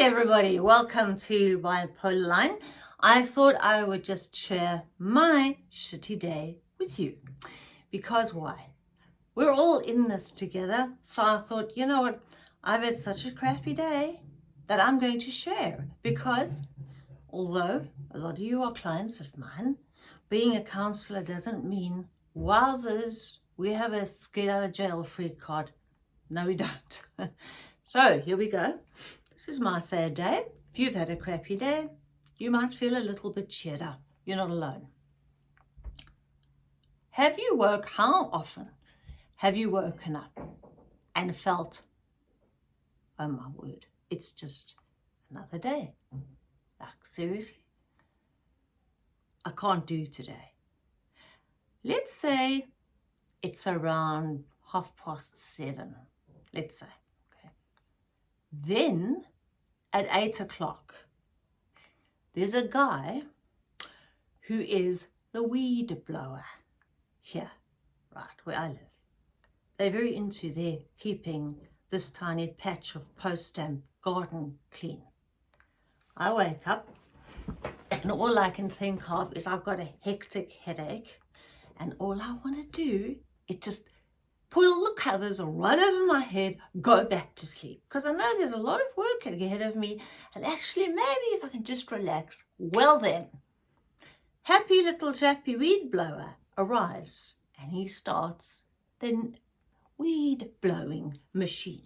everybody, welcome to Bipolar Line. I thought I would just share my shitty day with you. Because why? We're all in this together. So I thought, you know what? I've had such a crappy day that I'm going to share. Because although a lot of you are clients of mine, being a counselor doesn't mean, wowzers, we have a get out of jail free card. No, we don't. so here we go. This is my sad day. If you've had a crappy day, you might feel a little bit cheered up. You're not alone. Have you woke, how often have you woken up and felt, oh my word, it's just another day. Like seriously, I can't do today. Let's say it's around half past seven, let's say. Okay. Then at eight o'clock, there's a guy who is the weed blower here, right where I live. They're very into their keeping this tiny patch of post-stamp garden clean. I wake up and all I can think of is I've got a hectic headache and all I want to do is just pull the covers right over my head, go back to sleep. Because I know there's a lot of work ahead of me. And actually, maybe if I can just relax, well then. Happy little chappy weed blower arrives and he starts the weed blowing machine.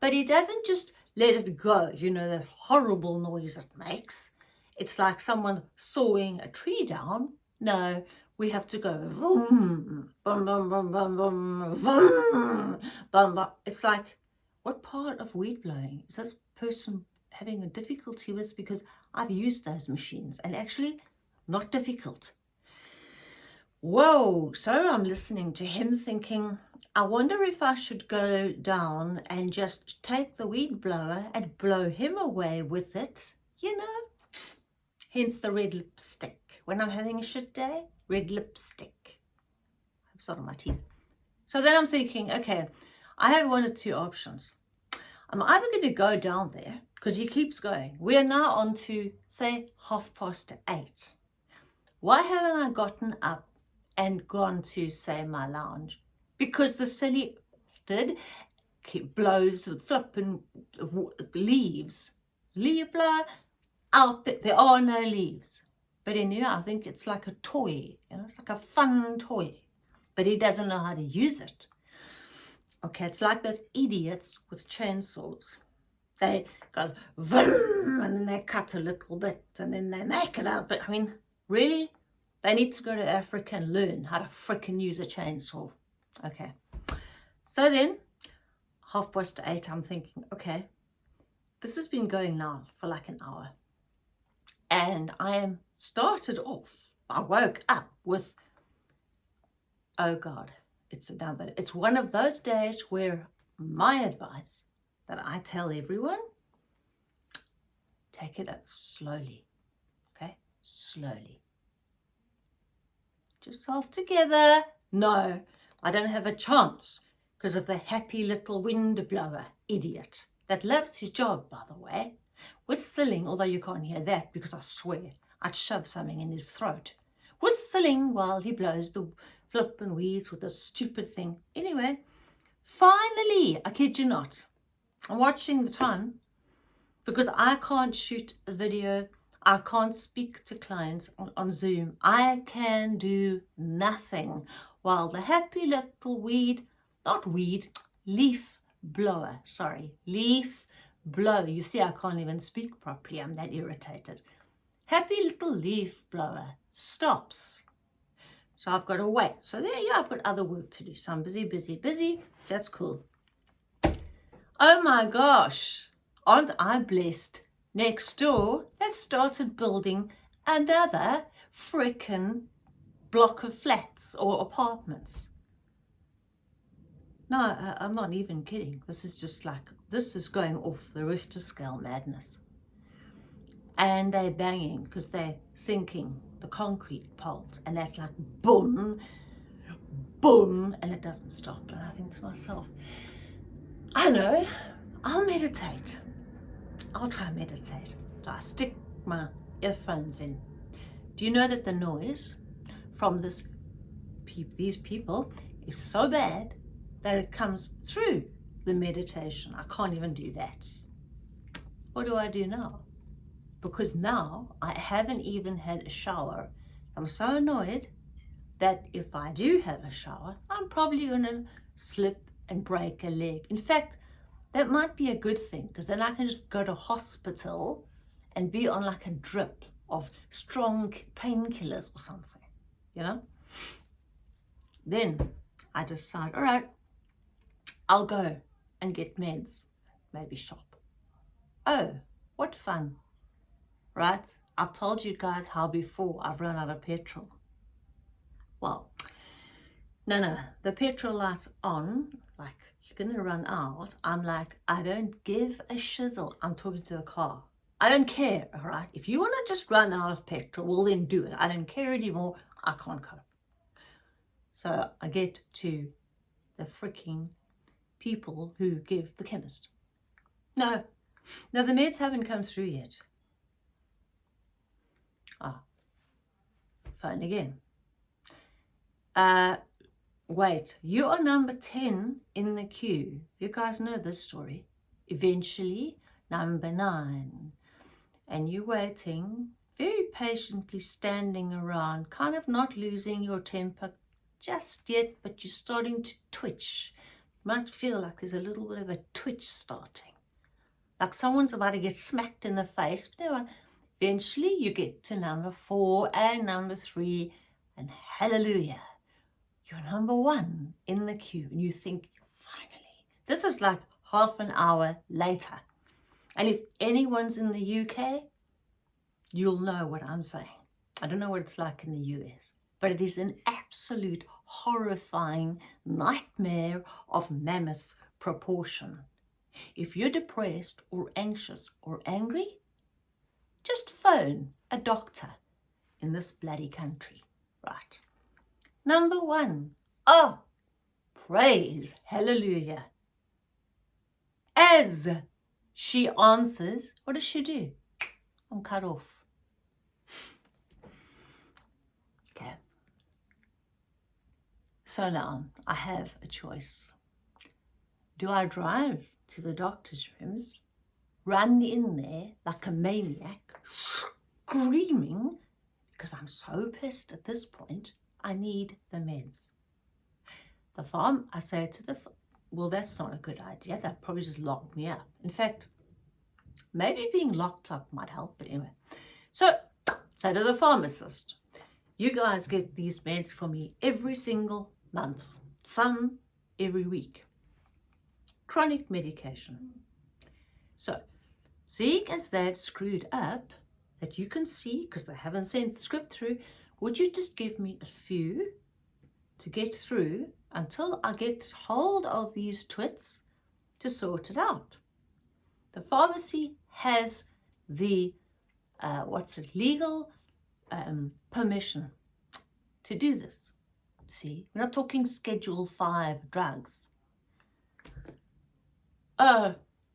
But he doesn't just let it go, you know, that horrible noise it makes. It's like someone sawing a tree down. No, we have to go mm-hmm. vroom, bum, bum, bum, bum, bum, vroom, bum, bum. It's like, what part of weed blowing is this person having a difficulty with? Because I've used those machines and actually not difficult. Whoa, so I'm listening to him thinking, I wonder if I should go down and just take the weed blower and blow him away with it, you know? Hence the red lipstick. When I'm having a shit day, red lipstick. I'm sorry, my teeth. So then I'm thinking, okay, I have one of two options. I'm either going to go down there, because he keeps going. We are now on to, say, half past eight. Why haven't I gotten up and gone to, say, my lounge? Because the silly bastard blows the flipping leaves. Leaf blower, out there are no leaves. But anyway, I think it's like a toy, you know, it's like a fun toy. But he doesn't know how to use it. Okay, it's like those idiots with chainsaws. They go vroom, and then they cut a little bit and then they make it out. But I mean, really? They need to go to Africa and learn how to freaking use a chainsaw. Okay. So then, half past eight, I'm thinking, okay, this has been going now for like an hour and I am started off, I woke up with, oh God, it's another, it's one of those days where my advice that I tell everyone, take it slowly, okay, slowly. Get yourself together. No, I don't have a chance because of the happy little wind blower idiot that loves his job, by the way. Whistling, although you can't hear that because I swear I'd shove something in his throat. Whistling while he blows the flippin' weeds with this stupid thing. Anyway, finally, I kid you not, I'm watching the time because I can't shoot a video. I can't speak to clients on, on Zoom. I can do nothing while the happy little weed, not weed, leaf blower, sorry, leaf blower. You see, I can't even speak properly. I'm that irritated. Happy little leaf blower stops. So I've got to wait. So there, yeah, I've got other work to do. So I'm busy, busy, busy. That's cool. Oh my gosh. Aren't I blessed? Next door, they've started building another frickin' block of flats or apartments. No, I'm not even kidding. This is just like, this is going off the Richter scale madness. And they're banging because they're sinking the concrete poles. And that's like boom, boom, and it doesn't stop. And I think to myself, I know, I'll meditate. I'll try and meditate. So I stick my earphones in. Do you know that the noise from this pe these people is so bad that it comes through the meditation. I can't even do that. What do I do now? Because now I haven't even had a shower. I'm so annoyed that if I do have a shower, I'm probably going to slip and break a leg. In fact, that might be a good thing because then I can just go to hospital and be on like a drip of strong painkillers or something, you know? Then I decide, all right, I'll go and get meds, maybe shop. Oh, what fun, right? I've told you guys how before I've run out of petrol. Well, no, no, the petrol light's on, like you're gonna run out. I'm like, I don't give a shizzle. I'm talking to the car. I don't care, all right? If you wanna just run out of petrol, well then do it. I don't care anymore. I can't cope. So I get to the freaking people who give the chemist. No, no, the meds haven't come through yet. Ah, phone again. Uh, wait, you are number 10 in the queue. You guys know this story. Eventually, number 9. And you're waiting, very patiently standing around, kind of not losing your temper just yet, but you're starting to twitch. Might feel like there's a little bit of a twitch starting. Like someone's about to get smacked in the face. But anyway, eventually you get to number four and number three, and hallelujah, you're number one in the queue. And you think, finally, this is like half an hour later. And if anyone's in the UK, you'll know what I'm saying. I don't know what it's like in the US but it is an absolute horrifying nightmare of mammoth proportion. If you're depressed or anxious or angry, just phone a doctor in this bloody country, right? Number one, oh, praise, hallelujah. As she answers, what does she do? I'm cut off. So now I have a choice. Do I drive to the doctor's rooms, run in there like a maniac, screaming, because I'm so pissed at this point, I need the meds. The farm, I say to the, well, that's not a good idea. That probably just locked me up. In fact, maybe being locked up might help, but anyway. So, say to the pharmacist, you guys get these meds for me every single month, some every week. Chronic medication. So, seeing as they've screwed up, that you can see, because they haven't sent the script through, would you just give me a few to get through until I get hold of these twits to sort it out? The pharmacy has the, uh, what's it, legal um, permission to do this. See, we're not talking Schedule 5 drugs. Oh,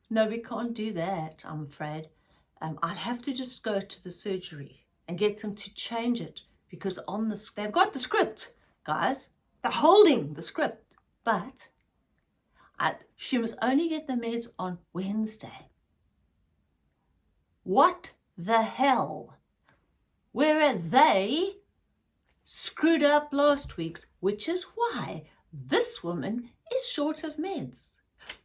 no, we can't do that, I'm afraid. Um, I'll have to just go to the surgery and get them to change it because on the they've got the script, guys. They're holding the script, but I, she must only get the meds on Wednesday. What the hell? Where are they screwed up last week's, which is why this woman is short of meds.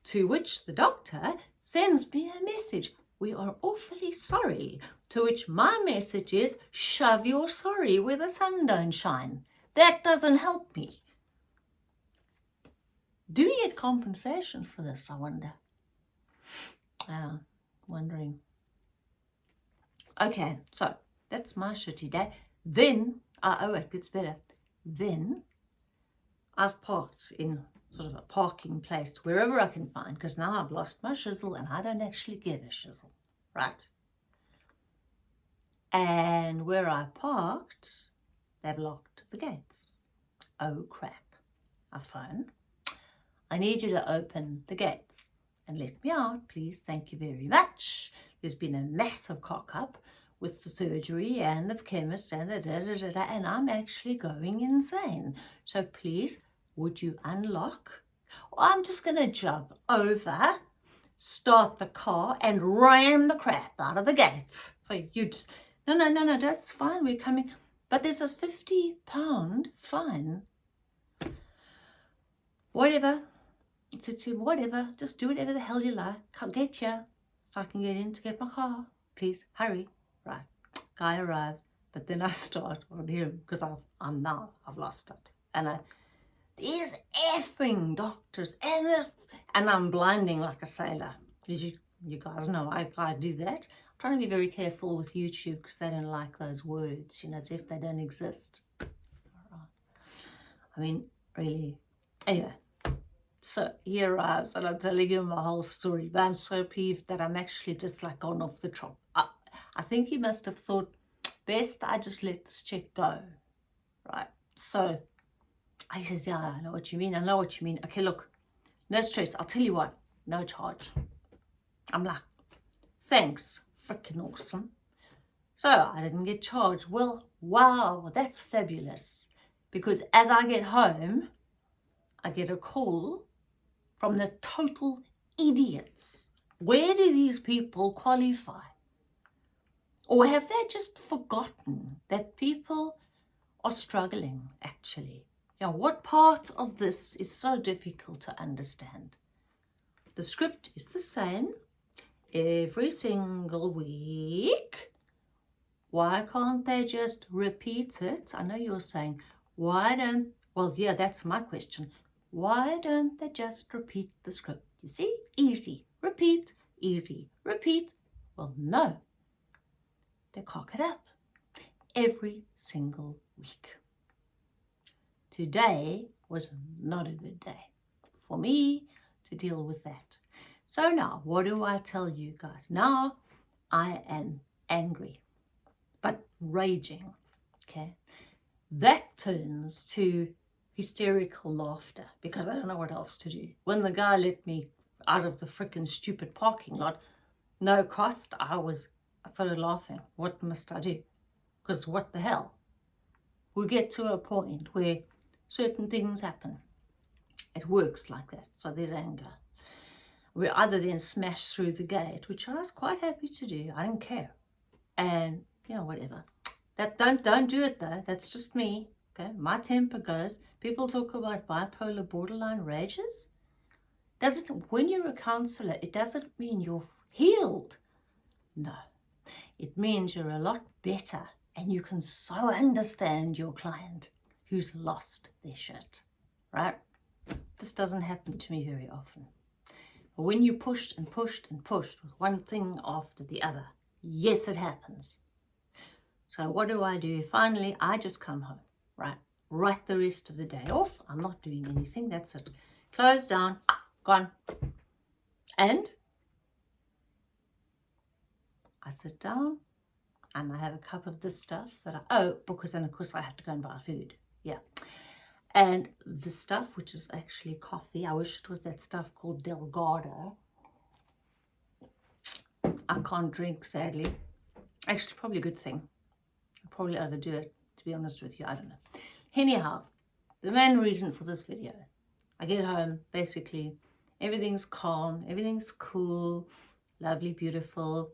To which the doctor sends me a message. We are awfully sorry. To which my message is, shove your sorry where the sun don't shine. That doesn't help me. Do we get compensation for this, I wonder? Ah, wondering. Okay, so that's my shitty day. Then uh, oh, it gets better. Then I've parked in sort of a parking place wherever I can find because now I've lost my shizzle and I don't actually give a shizzle, right? And where I parked, they've locked the gates. Oh crap. I phone. I need you to open the gates and let me out, please. Thank you very much. there's been a massive cock up with the surgery and the chemist and the da da da da, and I'm actually going insane. So please, would you unlock? Or I'm just going to jump over, start the car, and ram the crap out of the gates. So you just, no, no, no, no, that's fine, we're coming. But there's a 50 pound fine. Whatever. It's a whatever. Just do whatever the hell you like. Can't get you. So I can get in to get my car. Please, hurry. Guy arrives. But then I start on him because I'm now, I've lost it. And I, these effing doctors, and, and I'm blinding like a sailor. You, you guys know I, I do that? I'm trying to be very careful with YouTube because they don't like those words, you know, as if they don't exist. I mean, really. Anyway, so he arrives and I'm telling you my whole story, but I'm so peeved that I'm actually just like gone off the top. I, think he must have thought, best I just let this chick go, right? So I says, yeah, I know what you mean. I know what you mean. Okay, look, no stress. I'll tell you what, no charge. I'm like, thanks, freaking awesome. So I didn't get charged. Well, wow, that's fabulous. Because as I get home, I get a call from the total idiots. Where do these people qualify? Or have they just forgotten that people are struggling, actually? Now, what part of this is so difficult to understand? The script is the same every single week. Why can't they just repeat it? I know you're saying, why don't, well, yeah, that's my question. Why don't they just repeat the script? You see, easy, repeat, easy, repeat. Well, no, they cock it up every single week. Today was not a good day for me to deal with that. So now, what do I tell you guys? Now, I am angry, but raging, okay? That turns to hysterical laughter because I don't know what else to do. When the guy let me out of the freaking stupid parking lot, no cost, I was, I started laughing. What must I do? Because what the hell? We get to a point where certain things happen. It works like that. So there's anger. We either then smash through the gate, which I was quite happy to do. I didn't care. And, you know, whatever. That don't don't do it though. That's just me. Okay, my temper goes. People talk about bipolar borderline rages. Doesn't when you're a counselor, it doesn't mean you're healed. No, it means you're a lot better and you can so understand your client who's lost their shit, right? This doesn't happen to me very often. But when you pushed and pushed and pushed with one thing after the other, yes, it happens. So what do I do? Finally, I just come home right, write the rest of the day off. I'm not doing anything. That's it. Close down, gone. And I sit down and I have a cup of this stuff that I, oh, because then of course I have to go and buy food. Yeah. And the stuff, which is actually coffee, I wish it was that stuff called Delgado. I can't drink, sadly. Actually, probably a good thing. I'll probably overdo it to be honest with you. I don't know. Anyhow, the main reason for this video, I get home, basically, everything's calm, everything's cool, lovely, beautiful,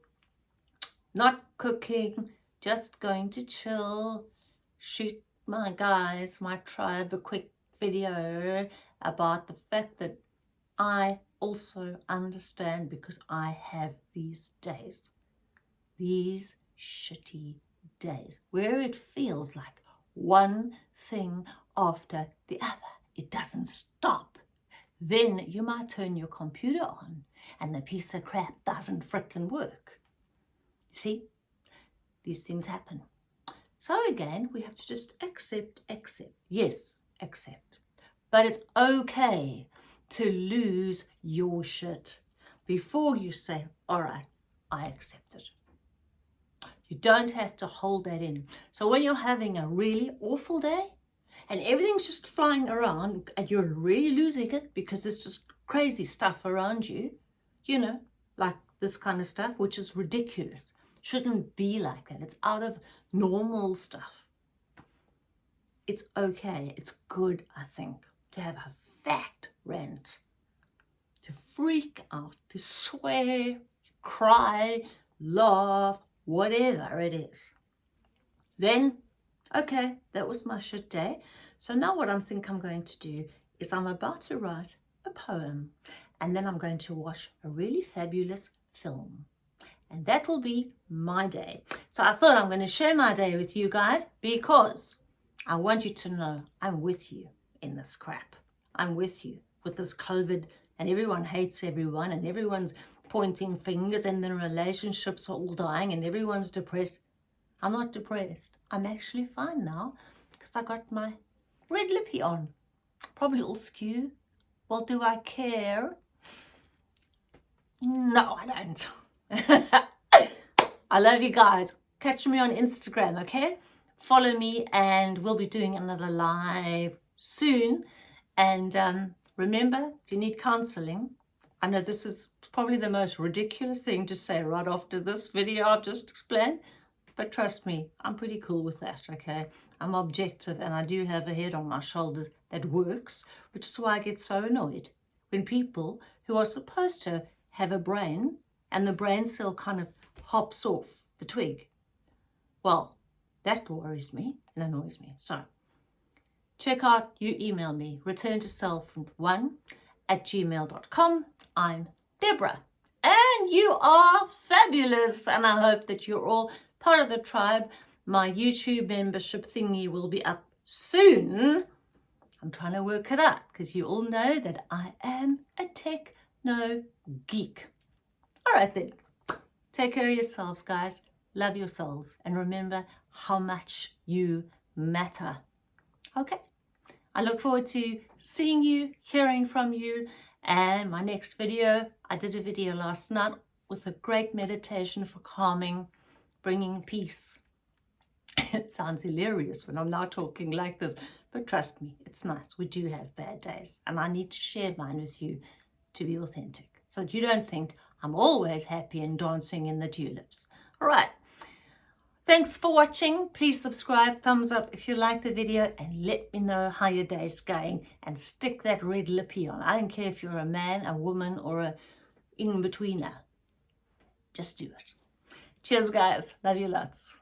not cooking, just going to chill, shoot my guys, my tribe, a quick video about the fact that I also understand because I have these days, these shitty days where it feels like one thing after the other. It doesn't stop. Then you might turn your computer on and the piece of crap doesn't frickin' work. See? These things happen. So again, we have to just accept, accept. Yes, accept. But it's okay to lose your shit before you say, all right, I accept it. You don't have to hold that in. So when you're having a really awful day and everything's just flying around and you're really losing it because there's just crazy stuff around you, you know, like this kind of stuff, which is ridiculous. Shouldn't be like that. It's out of normal stuff. It's okay. It's good, I think, to have a fat rant, to freak out, to swear, cry, laugh, whatever it is. Then, okay, that was my shit day. So now what I think I'm going to do is I'm about to write a poem and then I'm going to watch a really fabulous film. And that will be my day. So I thought I'm going to share my day with you guys because I want you to know I'm with you in this crap. I'm with you with this COVID and everyone hates everyone and everyone's pointing fingers and the relationships are all dying and everyone's depressed. I'm not depressed. I'm actually fine now because I got my red lippy on. Probably all skew. Well, do I care? No, I don't. I love you guys. Catch me on Instagram, okay? Follow me and we'll be doing another live soon. And um, remember, if you need counseling, I know this is probably the most ridiculous thing to say right after this video I've just explained, but trust me, I'm pretty cool with that, okay? I'm objective and I do have a head on my shoulders that works, which is why I get so annoyed when people who are supposed to have a brain and the brain cell kind of hops off the twig. Well, that worries me and annoys me. So check out, you email me, return to self one at gmail.com. I'm Deborah and you are fabulous and I hope that you're all part of the tribe. My YouTube membership thingy will be up soon. I'm trying to work it out because you all know that I am a tech no geek. All right then. Take care of yourselves, guys. Love your souls. And remember how much you matter. Okay. I look forward to seeing you, hearing from you. And my next video, I did a video last night with a great meditation for calming, bringing peace. it sounds hilarious when I'm now talking like this, but trust me, it's nice. We do have bad days, and I need to share mine with you to be authentic so that you don't think I'm always happy and dancing in the tulips. All right. Thanks for watching. Please subscribe, thumbs up if you like the video and let me know how your day's going and stick that red lippy on. I don't care if you're a man, a woman or a in-betweener. Just do it. Cheers guys. Love you lots.